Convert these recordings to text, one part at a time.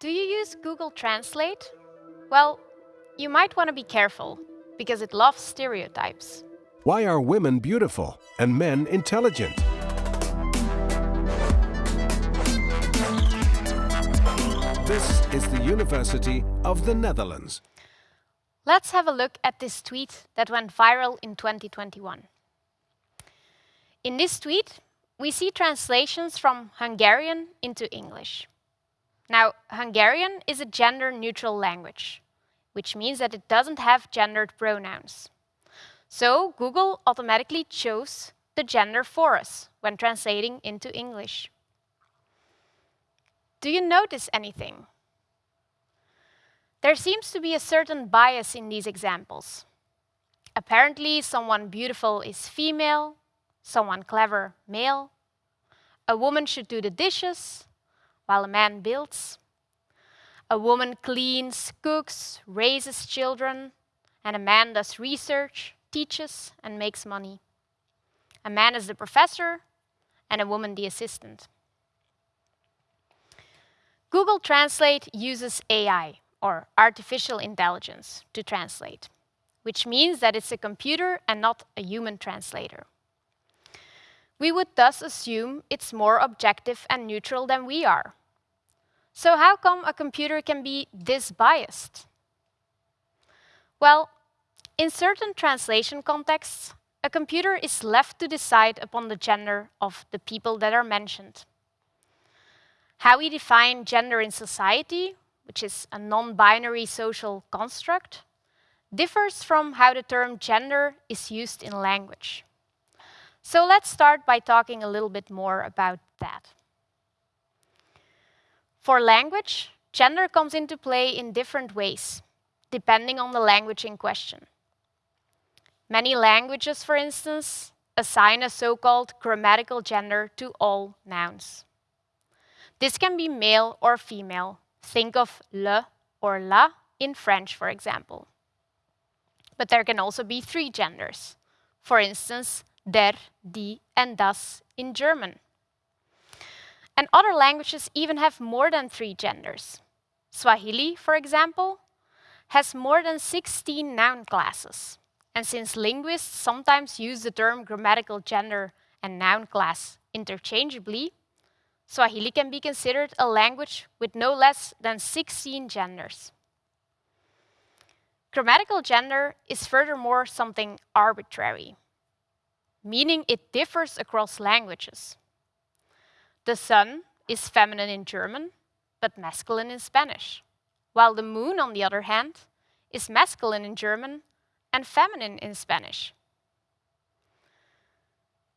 Do you use Google Translate? Well, you might want to be careful, because it loves stereotypes. Why are women beautiful and men intelligent? This is the University of the Netherlands. Let's have a look at this tweet that went viral in 2021. In this tweet, we see translations from Hungarian into English. Now, Hungarian is a gender-neutral language, which means that it doesn't have gendered pronouns. So Google automatically chose the gender for us when translating into English. Do you notice anything? There seems to be a certain bias in these examples. Apparently, someone beautiful is female, someone clever male. A woman should do the dishes, while a man builds. A woman cleans, cooks, raises children, and a man does research, teaches, and makes money. A man is the professor, and a woman the assistant. Google Translate uses AI, or artificial intelligence, to translate, which means that it's a computer and not a human translator. We would thus assume it's more objective and neutral than we are. So how come a computer can be this biased? Well, in certain translation contexts, a computer is left to decide upon the gender of the people that are mentioned. How we define gender in society, which is a non-binary social construct, differs from how the term gender is used in language. So let's start by talking a little bit more about that. For language, gender comes into play in different ways, depending on the language in question. Many languages, for instance, assign a so-called grammatical gender to all nouns. This can be male or female. Think of le or la in French, for example. But there can also be three genders. For instance, der, die, and das in German. And other languages even have more than three genders. Swahili, for example, has more than 16 noun classes. And since linguists sometimes use the term grammatical gender and noun class interchangeably, Swahili can be considered a language with no less than 16 genders. Grammatical gender is furthermore something arbitrary, meaning it differs across languages. The sun is feminine in German, but masculine in Spanish, while the moon, on the other hand, is masculine in German and feminine in Spanish.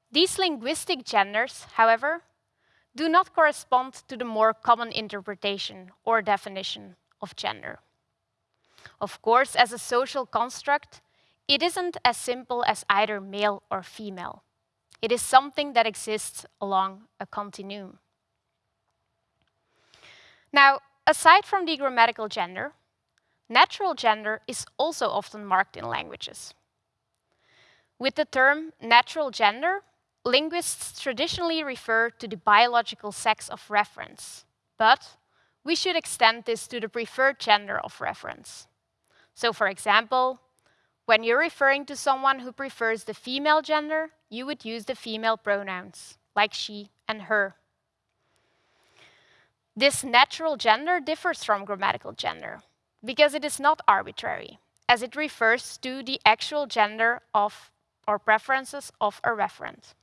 These linguistic genders, however, do not correspond to the more common interpretation or definition of gender. Of course, as a social construct, it isn't as simple as either male or female. It is something that exists along a continuum. Now, aside from the grammatical gender, natural gender is also often marked in languages. With the term natural gender, linguists traditionally refer to the biological sex of reference, but we should extend this to the preferred gender of reference. So for example, when you're referring to someone who prefers the female gender, you would use the female pronouns, like she and her. This natural gender differs from grammatical gender because it is not arbitrary, as it refers to the actual gender of or preferences of a referent.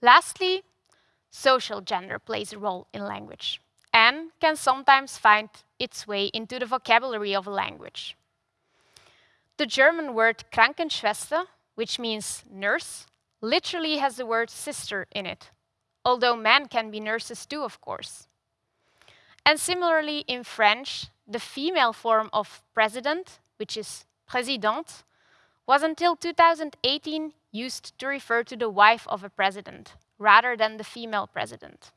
Lastly, social gender plays a role in language and can sometimes find its way into the vocabulary of a language. The German word Krankenschwester, which means nurse, literally has the word sister in it, although men can be nurses too, of course. And similarly, in French, the female form of president, which is présidente, was until 2018 used to refer to the wife of a president, rather than the female president.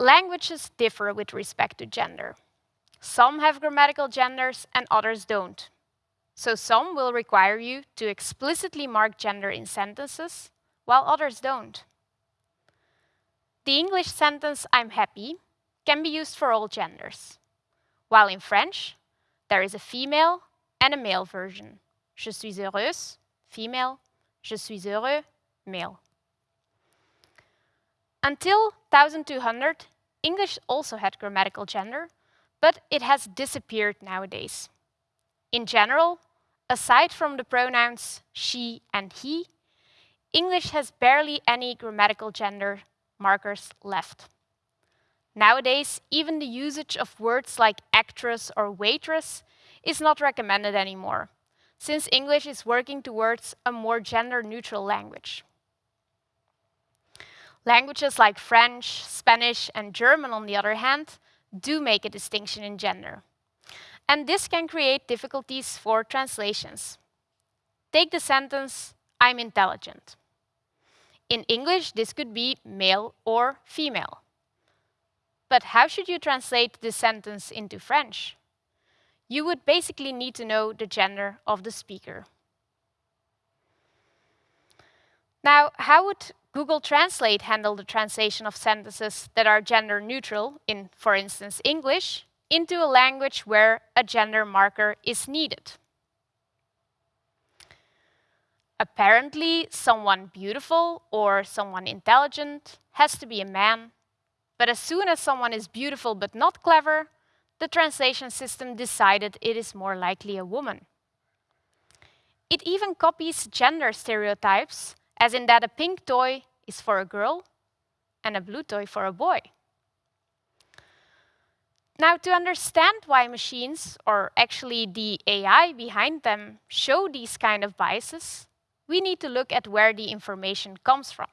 Languages differ with respect to gender. Some have grammatical genders and others don't. So some will require you to explicitly mark gender in sentences, while others don't. the English sentence I'm happy can be used for all genders, while in French, there is a female and a male version. Je suis heureuse, female. Je suis heureux, male. Until 1200, English also had grammatical gender, but it has disappeared nowadays. In general, aside from the pronouns she and he, English has barely any grammatical gender markers left. Nowadays, even the usage of words like actress or waitress is not recommended anymore, since English is working towards a more gender-neutral language. Languages like French, Spanish, and German, on the other hand, do make a distinction in gender. And this can create difficulties for translations. Take the sentence, I'm intelligent. In English, this could be male or female. But how should you translate this sentence into French? You would basically need to know the gender of the speaker. Now, how would Google Translate handle the translation of sentences that are gender neutral in, for instance, English, into a language where a gender marker is needed? Apparently, someone beautiful or someone intelligent has to be a man. But as soon as someone is beautiful but not clever, the translation system decided it is more likely a woman. It even copies gender stereotypes, as in that a pink toy is for a girl and a blue toy for a boy. Now, to understand why machines, or actually the AI behind them, show these kind of biases, we need to look at where the information comes from.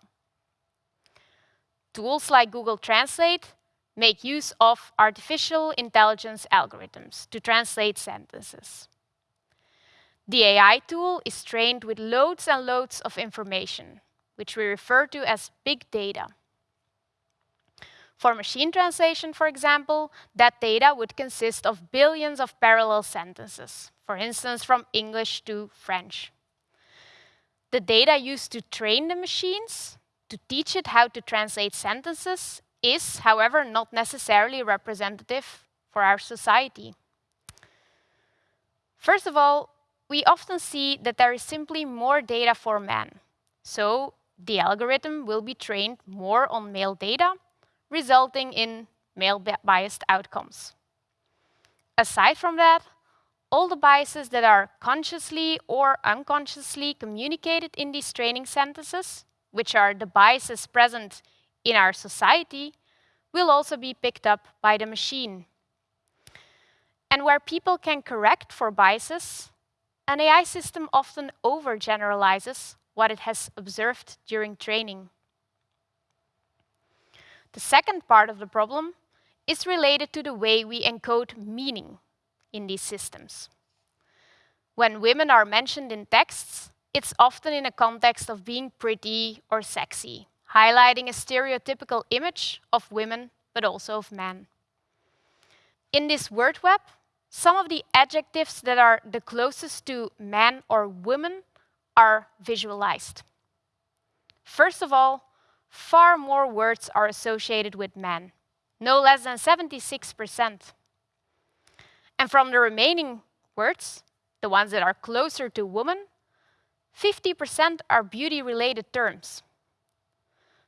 Tools like Google Translate make use of artificial intelligence algorithms to translate sentences. The AI tool is trained with loads and loads of information, which we refer to as big data. For machine translation, for example, that data would consist of billions of parallel sentences, for instance, from English to French. The data used to train the machines, to teach it how to translate sentences, is, however, not necessarily representative for our society. First of all, we often see that there is simply more data for men. So the algorithm will be trained more on male data, resulting in male-biased outcomes. Aside from that, all the biases that are consciously or unconsciously communicated in these training sentences, which are the biases present in our society, will also be picked up by the machine. And where people can correct for biases, an AI system often overgeneralizes what it has observed during training. The second part of the problem is related to the way we encode meaning in these systems. When women are mentioned in texts, it's often in a context of being pretty or sexy, highlighting a stereotypical image of women, but also of men. In this word web, some of the adjectives that are the closest to man or woman are visualized. First of all, far more words are associated with men, no less than 76%. And from the remaining words, the ones that are closer to woman, 50% are beauty-related terms.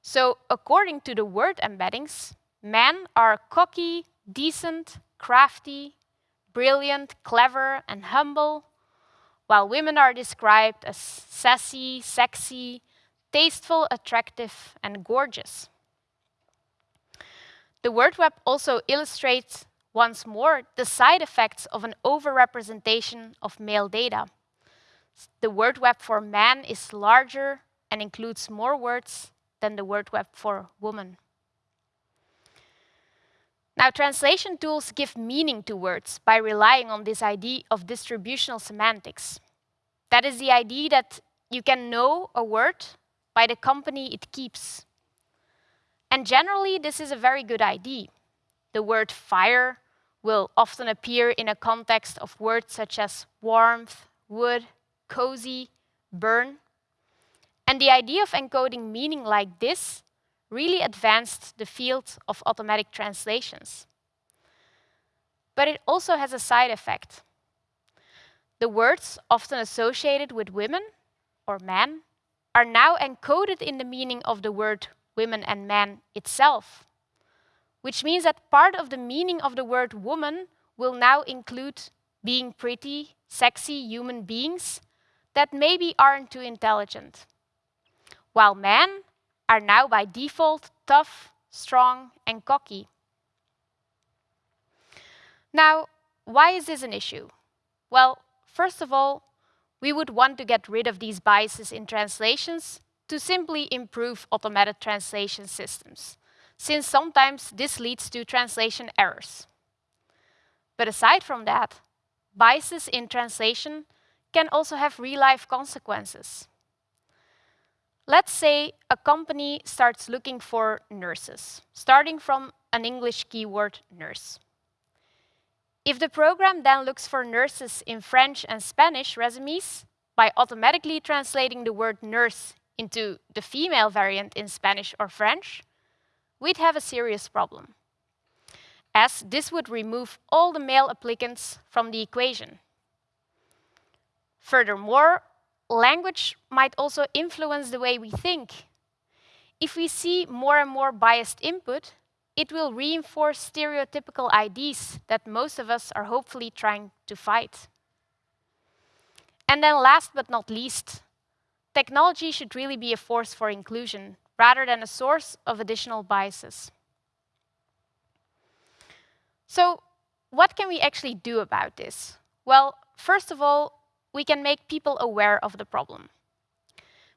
So according to the word embeddings, men are cocky, decent, crafty, brilliant, clever, and humble, while women are described as sassy, sexy, tasteful, attractive, and gorgeous. The word web also illustrates once more the side effects of an overrepresentation of male data. The word web for man is larger and includes more words than the word web for woman. Now, translation tools give meaning to words by relying on this idea of distributional semantics. That is the idea that you can know a word by the company it keeps. And generally, this is a very good idea. The word fire will often appear in a context of words such as warmth, wood, cozy, burn. And the idea of encoding meaning like this really advanced the field of automatic translations. But it also has a side effect. The words often associated with women or men are now encoded in the meaning of the word women and men itself, which means that part of the meaning of the word woman will now include being pretty, sexy human beings that maybe aren't too intelligent, while men are now by default tough, strong, and cocky. Now, why is this an issue? Well, first of all, we would want to get rid of these biases in translations to simply improve automated translation systems, since sometimes this leads to translation errors. But aside from that, biases in translation can also have real-life consequences. Let's say a company starts looking for nurses, starting from an English keyword, nurse. If the program then looks for nurses in French and Spanish resumes, by automatically translating the word nurse into the female variant in Spanish or French, we'd have a serious problem, as this would remove all the male applicants from the equation. Furthermore, language might also influence the way we think. If we see more and more biased input, it will reinforce stereotypical ideas that most of us are hopefully trying to fight. And then last but not least, technology should really be a force for inclusion rather than a source of additional biases. So what can we actually do about this? Well, first of all, we can make people aware of the problem.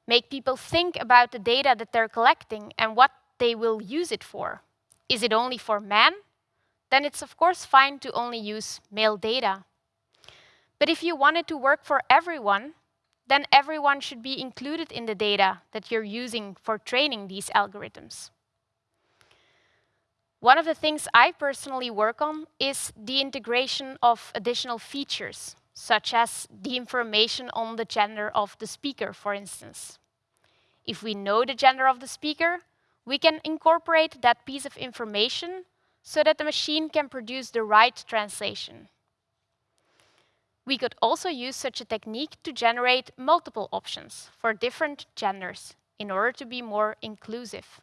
Make people think about the data that they're collecting and what they will use it for. Is it only for men? Then it's of course fine to only use male data. But if you want it to work for everyone, then everyone should be included in the data that you're using for training these algorithms. One of the things I personally work on is the integration of additional features such as the information on the gender of the speaker, for instance. If we know the gender of the speaker, we can incorporate that piece of information so that the machine can produce the right translation. We could also use such a technique to generate multiple options for different genders in order to be more inclusive.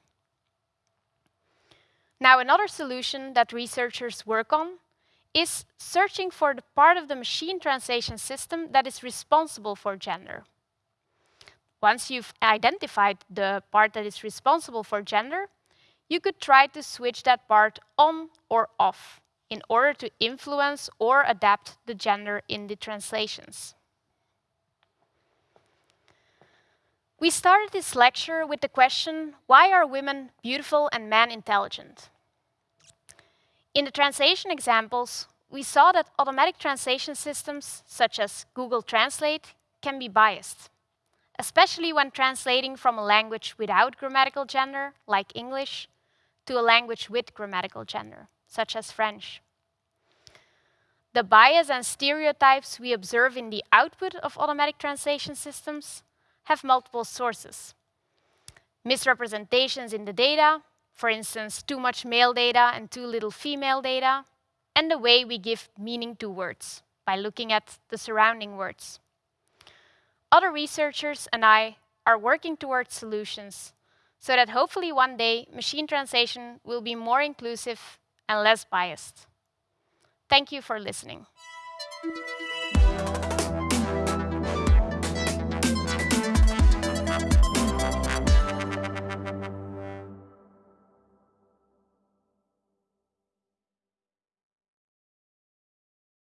Now, another solution that researchers work on is searching for the part of the machine translation system that is responsible for gender. Once you've identified the part that is responsible for gender, you could try to switch that part on or off in order to influence or adapt the gender in the translations. We started this lecture with the question, why are women beautiful and men intelligent? In the translation examples, we saw that automatic translation systems, such as Google Translate, can be biased, especially when translating from a language without grammatical gender, like English, to a language with grammatical gender, such as French. The bias and stereotypes we observe in the output of automatic translation systems have multiple sources. Misrepresentations in the data, for instance, too much male data and too little female data, and the way we give meaning to words by looking at the surrounding words. Other researchers and I are working towards solutions so that hopefully one day machine translation will be more inclusive and less biased. Thank you for listening.